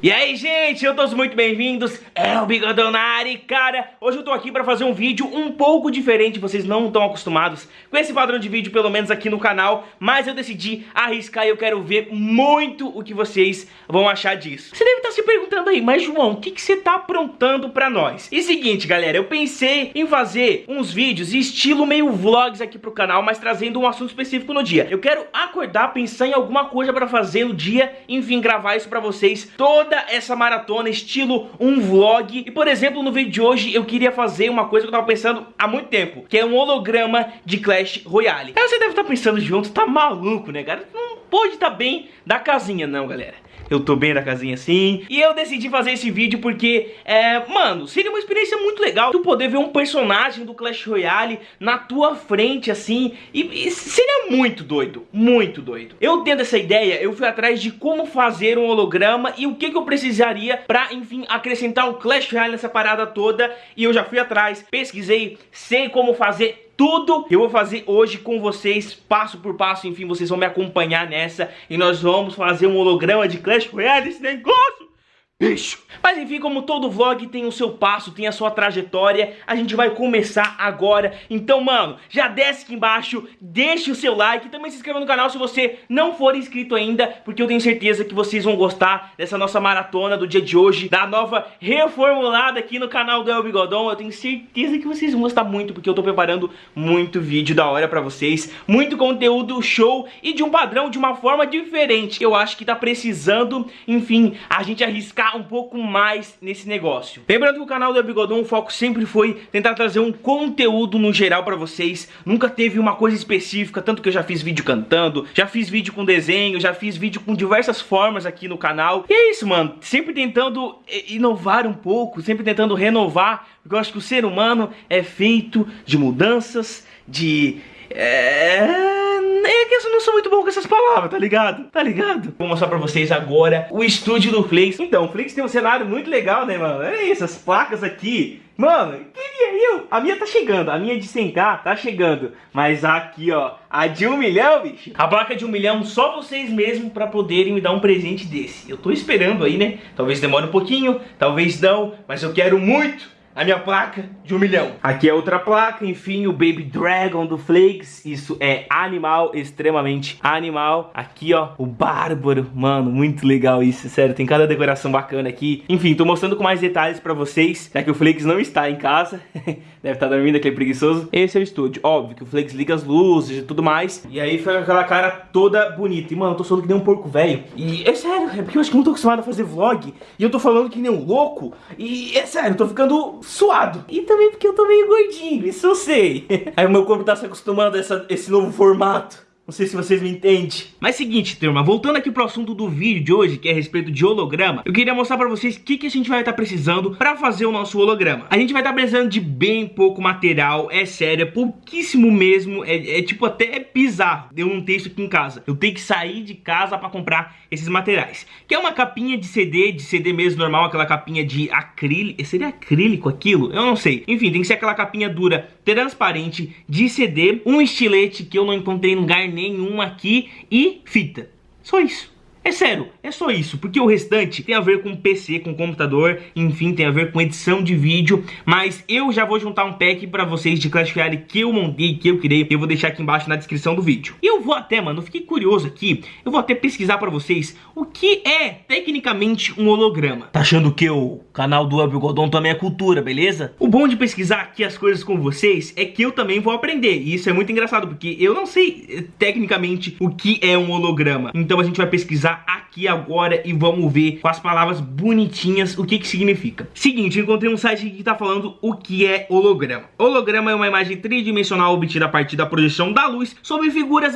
E aí, gente, eu todos muito bem-vindos, é o Bigodão na área e, cara, hoje eu tô aqui pra fazer um vídeo um pouco diferente, vocês não estão acostumados com esse padrão de vídeo, pelo menos aqui no canal, mas eu decidi arriscar e eu quero ver muito o que vocês vão achar disso. Você deve estar se perguntando aí, mas João, o que, que você tá aprontando pra nós? E seguinte, galera, eu pensei em fazer uns vídeos estilo meio vlogs aqui pro canal, mas trazendo um assunto específico no dia. Eu quero acordar, pensar em alguma coisa pra fazer no dia, enfim, gravar isso pra vocês toda essa maratona, estilo um vlog. E, por exemplo, no vídeo de hoje eu queria fazer uma coisa que eu tava pensando há muito tempo, que é um holograma de Clash Royale. Aí você deve estar pensando, junto, tá maluco, né, cara? Não pode estar tá bem da casinha, não, galera eu tô bem na casinha assim. E eu decidi fazer esse vídeo porque, é, mano, seria uma experiência muito legal tu poder ver um personagem do Clash Royale na tua frente, assim, e, e seria muito doido, muito doido. Eu tendo essa ideia, eu fui atrás de como fazer um holograma e o que, que eu precisaria pra, enfim, acrescentar o Clash Royale nessa parada toda, e eu já fui atrás, pesquisei, sei como fazer tudo que eu vou fazer hoje com vocês, passo por passo, enfim, vocês vão me acompanhar nessa. E nós vamos fazer um holograma de Clash Royale, esse negócio bicho. Mas enfim, como todo vlog tem o seu passo, tem a sua trajetória, a gente vai começar agora. Então, mano, já desce aqui embaixo, deixe o seu like também se inscreva no canal se você não for inscrito ainda, porque eu tenho certeza que vocês vão gostar dessa nossa maratona do dia de hoje, da nova reformulada aqui no canal do El Bigodon. Eu tenho certeza que vocês vão gostar muito, porque eu tô preparando muito vídeo da hora pra vocês, muito conteúdo show e de um padrão, de uma forma diferente. Eu acho que tá precisando, enfim, a gente arriscar um pouco mais nesse negócio. Lembrando que o canal do Bigodão, o foco sempre foi tentar trazer um conteúdo no geral pra vocês. Nunca teve uma coisa específica, tanto que eu já fiz vídeo cantando, já fiz vídeo com desenho, já fiz vídeo com diversas formas aqui no canal. E é isso, mano. Sempre tentando inovar um pouco, sempre tentando renovar, porque eu acho que o ser humano é feito de mudanças, de... É é que eu não sou muito bom com essas palavras, tá ligado? Tá ligado? Vou mostrar pra vocês agora o estúdio do Flix. Então, o Flix tem um cenário muito legal, né, mano? É isso, as placas aqui. Mano, queria eu. A minha tá chegando, a minha de 100k tá chegando. Mas aqui, ó, a de um milhão, bicho. A placa de um milhão, só vocês mesmos pra poderem me dar um presente desse. Eu tô esperando aí, né? Talvez demore um pouquinho, talvez não, mas eu quero muito a minha placa de um milhão. Aqui é outra placa, enfim, o Baby Dragon do Flakes. Isso é animal, extremamente animal. Aqui, ó, o Bárbaro. Mano, muito legal isso, sério. Tem cada decoração bacana aqui. Enfim, tô mostrando com mais detalhes pra vocês, já que o Flakes não está em casa. Deve estar dormindo, aquele preguiçoso. Esse é o estúdio. Óbvio que o Flakes liga as luzes e tudo mais. E aí fica aquela cara toda bonita. E, mano, eu tô falando que nem um porco velho. E é sério, é porque eu acho que não tô acostumado a fazer vlog. E eu tô falando que nem um louco. E é sério, eu tô ficando suado. E também porque eu tô meio gordinho, isso eu sei. Aí o meu corpo tá se acostumando a essa, esse novo formato. Não sei se vocês me entendem. Mas seguinte, turma, voltando aqui pro assunto do vídeo de hoje, que é a respeito de holograma, eu queria mostrar pra vocês o que, que a gente vai estar tá precisando pra fazer o nosso holograma. A gente vai estar tá precisando de bem pouco material, é sério, é pouquíssimo mesmo, é, é tipo até bizarro eu não ter isso aqui em casa. Eu tenho que sair de casa pra comprar esses materiais. Que é uma capinha de CD, de CD mesmo normal, aquela capinha de acrílico, seria acrílico aquilo? Eu não sei. Enfim, tem que ser aquela capinha dura, transparente, de CD, um estilete que eu não encontrei em lugar nenhum aqui e fita. Só isso. É sério, é só isso, porque o restante tem a ver com PC, com computador, enfim, tem a ver com edição de vídeo, mas eu já vou juntar um pack pra vocês de Clash Royale que eu montei, que eu criei, eu vou deixar aqui embaixo na descrição do vídeo. E eu vou até, mano, fiquei curioso aqui, eu vou até pesquisar pra vocês o que é tecnicamente um holograma. Tá achando que o canal do Godon também é cultura, beleza? O bom de pesquisar aqui as coisas com vocês é que eu também vou aprender, e isso é muito engraçado, porque eu não sei eh, tecnicamente o que é um holograma, então a gente vai pesquisar I, I aqui agora e vamos ver com as palavras bonitinhas o que que significa. Seguinte, eu encontrei um site que tá falando o que é holograma. Holograma é uma imagem tridimensional obtida a partir da projeção da luz sobre figuras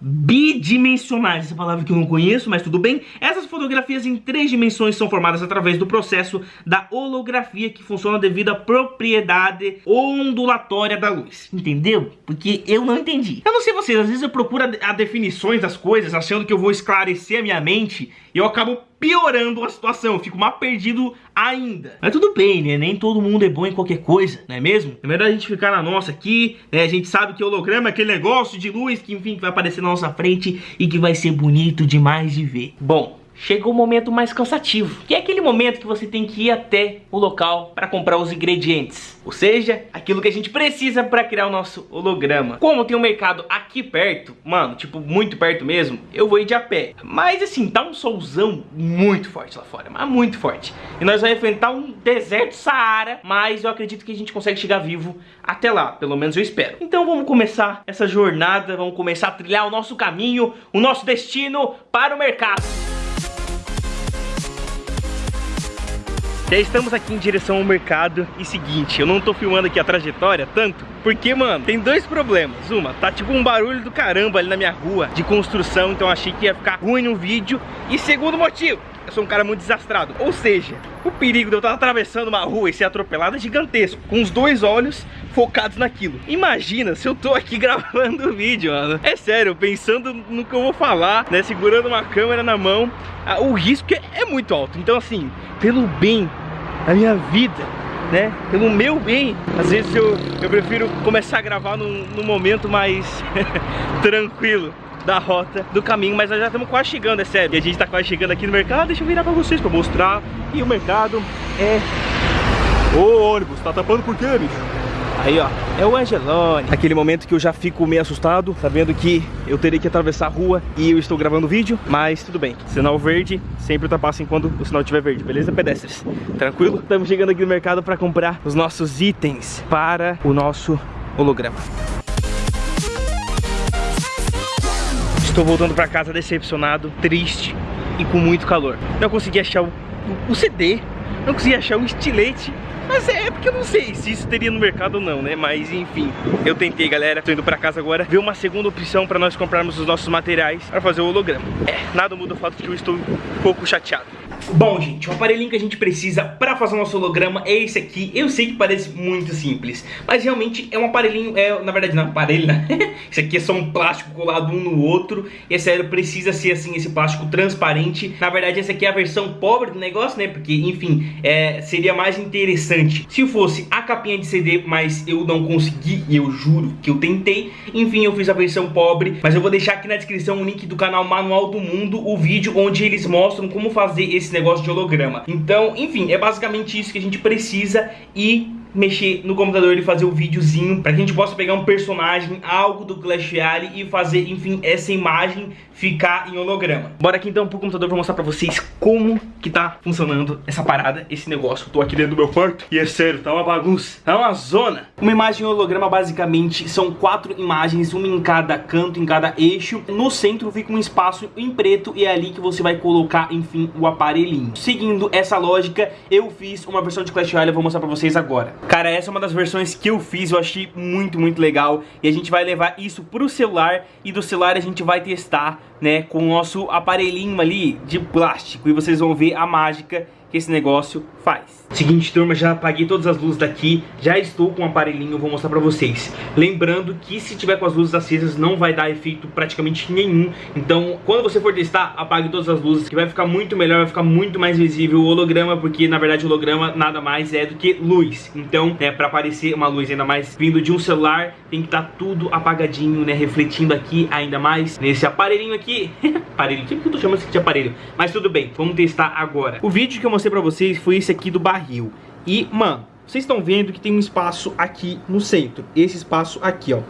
bidimensionais. Essa palavra que eu não conheço, mas tudo bem. Essas fotografias em três dimensões são formadas através do processo da holografia que funciona devido à propriedade ondulatória da luz. Entendeu? Porque eu não entendi. Eu não sei vocês, às vezes eu procuro a definições das coisas achando que eu vou esclarecer a minha mente e eu acabo piorando a situação, eu fico mais perdido ainda. Mas tudo bem, né? Nem todo mundo é bom em qualquer coisa, não é mesmo? É melhor a gente ficar na nossa aqui, né? A gente sabe que holograma é aquele negócio de luz que, enfim, que vai aparecer na nossa frente e que vai ser bonito demais de ver. Bom, chegou o momento mais cansativo, que é aquele momento que você tem que ir até o local para comprar os ingredientes, ou seja, aquilo que a gente precisa para criar o nosso holograma. Como tem um mercado aqui perto, mano, tipo muito perto mesmo, eu vou ir de a pé. Mas assim, tá um solzão muito forte lá fora, mas muito forte. E nós vamos enfrentar um deserto Saara, mas eu acredito que a gente consegue chegar vivo até lá, pelo menos eu espero. Então vamos começar essa jornada, vamos começar a trilhar o nosso caminho, o nosso destino para o mercado. Já estamos aqui em direção ao mercado e seguinte, eu não tô filmando aqui a trajetória tanto, porque, mano, tem dois problemas. Uma, tá tipo um barulho do caramba ali na minha rua de construção, então achei que ia ficar ruim no vídeo. E segundo motivo, eu sou um cara muito desastrado. Ou seja, o perigo de eu estar atravessando uma rua e ser atropelado é gigantesco. Com os dois olhos focados naquilo. Imagina se eu tô aqui gravando o vídeo, mano. É sério, pensando no que eu vou falar, né? Segurando uma câmera na mão. O risco é, é muito alto. Então, assim, pelo bem a minha vida, né? Pelo meu bem. Às vezes eu, eu prefiro começar a gravar num, num momento mais tranquilo da rota do caminho, mas nós já estamos quase chegando, é sério. E a gente está quase chegando aqui no mercado, deixa eu virar para vocês para mostrar. E o mercado é... Ô ônibus, tá tapando por quê, bicho? Aí, ó, é o Angelone. Aquele momento que eu já fico meio assustado, sabendo que eu terei que atravessar a rua e eu estou gravando vídeo, mas tudo bem. Sinal verde, sempre ultrapassem quando o sinal estiver verde, beleza, pedestres? Tranquilo? Estamos chegando aqui no mercado para comprar os nossos itens para o nosso holograma. Estou voltando para casa decepcionado, triste e com muito calor. Não consegui achar o, o CD, não consegui achar o estilete mas é porque eu não sei se isso teria no mercado ou não, né? Mas enfim, eu tentei, galera. Tô indo pra casa agora ver uma segunda opção pra nós comprarmos os nossos materiais pra fazer o holograma. É, nada muda o fato de que eu estou um pouco chateado. Bom, gente, o aparelhinho que a gente precisa para fazer o nosso holograma é esse aqui. Eu sei que parece muito simples, mas realmente é um aparelhinho, é, na verdade não é aparelho, né? Isso aqui é só um plástico colado um no outro. E é sério, precisa ser assim, esse plástico transparente. Na verdade, essa aqui é a versão pobre do negócio, né? Porque, enfim, é, seria mais interessante se fosse a capinha de CD, mas eu não consegui, e eu juro que eu tentei. Enfim, eu fiz a versão pobre, mas eu vou deixar aqui na descrição o link do canal Manual do Mundo, o vídeo onde eles mostram como fazer esse negócio de holograma. Então, enfim, é basicamente isso que a gente precisa e mexer no computador e fazer o um videozinho para que a gente possa pegar um personagem, algo do Clash Royale e fazer, enfim, essa imagem ficar em holograma. Bora aqui então pro computador pra mostrar pra vocês como que tá funcionando essa parada, esse negócio. Tô aqui dentro do meu quarto e é sério, tá uma bagunça, tá uma zona. Uma imagem em holograma basicamente são quatro imagens, uma em cada canto, em cada eixo. No centro fica um espaço em preto e é ali que você vai colocar, enfim, o aparelhinho. Seguindo essa lógica, eu fiz uma versão de Clash Royale, vou mostrar pra vocês agora. Cara, essa é uma das versões que eu fiz, eu achei muito, muito legal. E a gente vai levar isso pro celular e do celular a gente vai testar né, com o nosso aparelhinho ali de plástico e vocês vão ver a mágica que esse negócio faz. Seguinte, turma, já apaguei todas as luzes daqui, já estou com o aparelhinho, vou mostrar pra vocês. Lembrando que se tiver com as luzes acesas não vai dar efeito praticamente nenhum, então quando você for testar, apague todas as luzes, que vai ficar muito melhor, vai ficar muito mais visível o holograma, porque na verdade o holograma nada mais é do que luz. Então, é pra aparecer uma luz ainda mais vindo de um celular, tem que estar tá tudo apagadinho, né, refletindo aqui ainda mais nesse aparelhinho aqui. aparelho, que eu tô chamando isso aqui de aparelho? Mas tudo bem, vamos testar agora. O vídeo que eu mostrei pra vocês foi esse aqui do barril. E, mano, vocês estão vendo que tem um espaço aqui no centro. Esse espaço aqui, ó.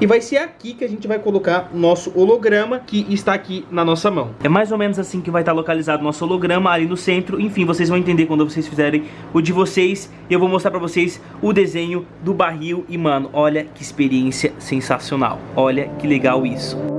E vai ser aqui que a gente vai colocar nosso holograma que está aqui na nossa mão. É mais ou menos assim que vai estar localizado nosso holograma ali no centro. Enfim, vocês vão entender quando vocês fizerem o de vocês. Eu vou mostrar pra vocês o desenho do barril. E, mano, olha que experiência sensacional. Olha que legal isso.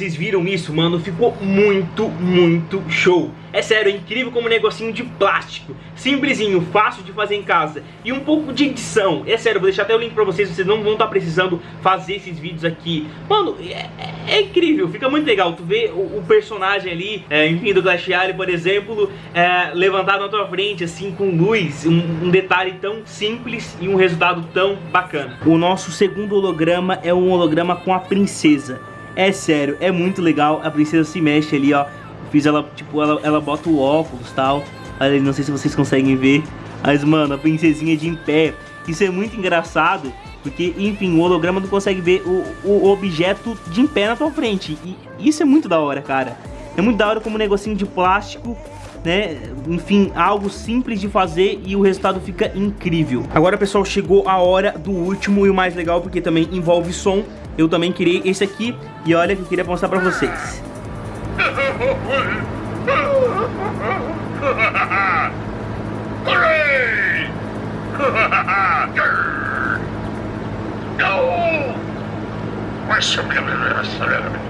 Vocês viram isso, mano? Ficou muito, muito show. É sério, é incrível como um negocinho de plástico. Simplesinho, fácil de fazer em casa. E um pouco de edição. É sério, vou deixar até o link pra vocês, vocês não vão estar tá precisando fazer esses vídeos aqui. Mano, é, é, é, incrível, fica muito legal. Tu vê o, o personagem ali, é, enfim, do Clash por exemplo, é, levantado na tua frente, assim, com luz. Um, um detalhe tão simples e um resultado tão bacana. O nosso segundo holograma é um holograma com a princesa. É sério, é muito legal, a princesa se mexe ali, ó fiz ela, tipo, ela, ela bota o óculos e tal. Olha, não sei se vocês conseguem ver. Mas, mano, a princesinha de em pé. Isso é muito engraçado. Porque, enfim, o holograma não consegue ver o, o objeto de em pé na tua frente. E isso é muito da hora, cara. É muito da hora como um negocinho de plástico né? Enfim, algo simples de fazer e o resultado fica incrível. Agora, pessoal, chegou a hora do último e o mais legal, porque também envolve som. Eu também criei esse aqui e olha que eu queria mostrar pra vocês.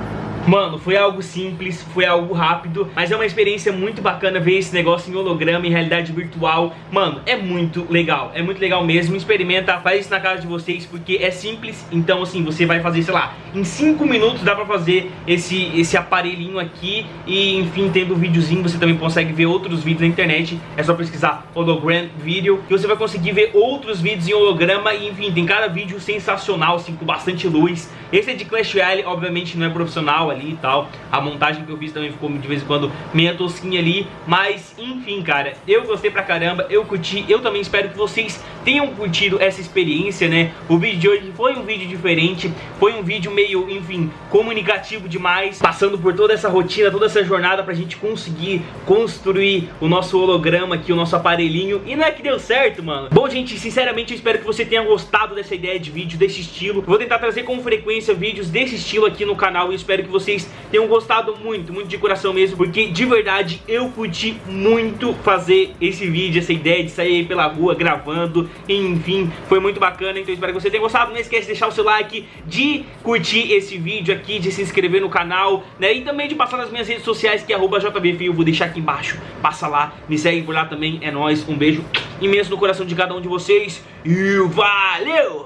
Mano, foi algo simples, foi algo rápido, mas é uma experiência muito bacana ver esse negócio em holograma, em realidade virtual. Mano, é muito legal, é muito legal mesmo. Experimenta, faz isso na casa de vocês, porque é simples. Então, assim, você vai fazer, sei lá, em 5 minutos dá pra fazer esse, esse aparelhinho aqui. E, enfim, tendo um videozinho, você também consegue ver outros vídeos na internet. É só pesquisar hologram video, que você vai conseguir ver outros vídeos em holograma. E, enfim, tem cada vídeo sensacional, assim, com bastante luz. Esse é de Clash Royale, obviamente não é profissional ali e tal. A montagem que eu fiz também ficou de vez em quando meio tosquinha ali. Mas, enfim, cara, eu gostei pra caramba, eu curti. Eu também espero que vocês tenham curtido essa experiência, né? O vídeo de hoje foi um vídeo diferente, foi um vídeo meio, enfim, comunicativo demais. Passando por toda essa rotina, toda essa jornada pra gente conseguir construir o nosso holograma aqui, o nosso aparelhinho. E não é que deu certo, mano. Bom, gente, sinceramente eu espero que você tenha gostado dessa ideia de vídeo, desse estilo. vou tentar trazer com frequência vídeos desse estilo aqui no canal e espero que vocês tenham gostado muito, muito de coração mesmo, porque de verdade eu curti muito fazer esse vídeo, essa ideia de sair pela rua gravando, enfim, foi muito bacana, então espero que você tenha gostado, não esquece de deixar o seu like, de curtir esse vídeo aqui, de se inscrever no canal, né, e também de passar nas minhas redes sociais, que é arroba JBFio, vou deixar aqui embaixo, passa lá, me segue por lá também, é nóis, um beijo imenso no coração de cada um de vocês, e valeu!